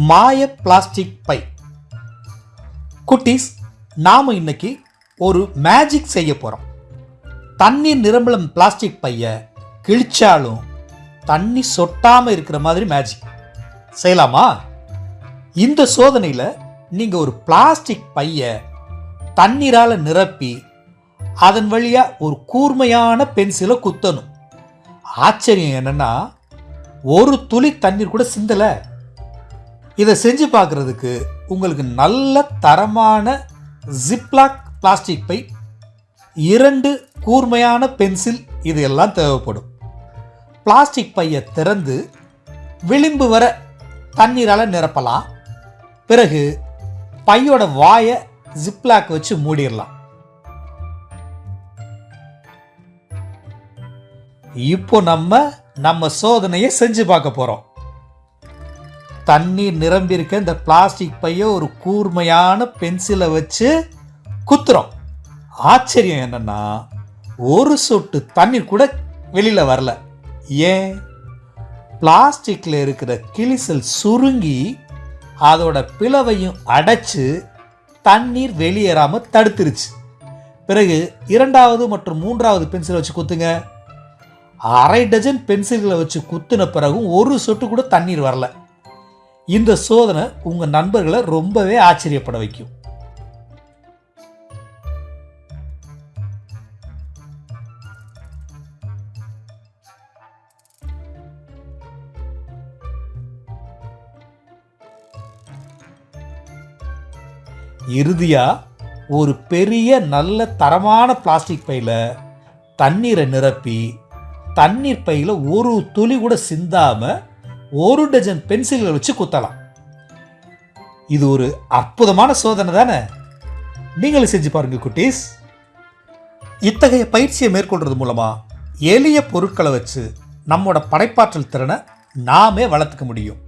மாய plastic by. குட்டீஸ் நாம் இன்னைக்கு ஒரு மேஜிக் செய்ய போகிறோம் தண்ணீர் நிரம்பலம் பிளாஸ்டிக் பையை கிழிச்சாலும் தண்ணி சொட்டாமல் இருக்கிற மாதிரி மேஜிக் செய்யலாமா? இந்த சோதனையில் நீங்கள் ஒரு பிளாஸ்டிக் பையை தண்ணீரால் நிரப்பி அதன் வழியாக ஒரு கூர்மையான பென்சிலை குத்தணும். ஆச்சரியம் என்னன்னா ஒரு துளி தண்ணீர் கூட சிந்தலை. இதை செஞ்சு பார்க்குறதுக்கு உங்களுக்கு நல்ல தரமான ஜிப்லாக் பிளாஸ்டிக் பை இரண்டு கூர்மையான பென்சில் இது எல்லாம் தேவைப்படும். பிளாஸ்டிக் பையை திறந்து விளிம்பு வர தண்ணீரால் நிரப்பலாம். பிறகு பையோட வாயை ஜிப்லாக் வச்சு மூடிடலாம். இப்போ நம்ம நம்ம சோதனையை செஞ்சு பார்க்க போகிறோம் தண்ணீர் நிரம்பியிருக்க இந்த பிளாஸ்டிக் பையை ஒரு கூர்மையான பென்சிலை வச்சு குத்துறோம். ஆச்சரியம் என்னன்னா ஒரு சொட்டு தண்ணீர் கூட வெளியில் வரல. ஏன்? பிளாஸ்டிக்கில் இருக்கிற கிளிசல் சுருங்கி அதோட பிளவையும் அடைச்சு தண்ணீர் வெளியேறாமல் தடுத்துருச்சு. பிறகு இரண்டாவது மற்றும் மூன்றாவது பென்சிலை வச்சு குத்துங்க. அரை டஜன் பென்சில்களை வச்சு குத்தின பிறகும் ஒரு சொட்டு கூட தண்ணீர் வரல. இந்த சோதனை உங்கள் நண்பர்களை ரொம்பவே ஆச்சரியப்பட வைக்கும். இறுதியாக ஒரு பெரிய நல்ல தரமான பிளாஸ்டிக் பையில் தண்ணீரை நிரப்பி தண்ணீர் பையில் ஒரு துளி கூட சிந்தாமல் ஒரு டஜன் பென்சில்களை வச்சு குத்தலாம். இது ஒரு அற்புதமான சோதனை தானே? நீங்களும் செஞ்சு பாருங்க குட்டீஸ். இத்தகைய பயிற்சியை மேற்கொள்றது மூலமா எளிய பொருட்களை வச்சு நம்மோட படைப்பாற்றல் திறனை நாமே வளர்த்துக்க முடியும்.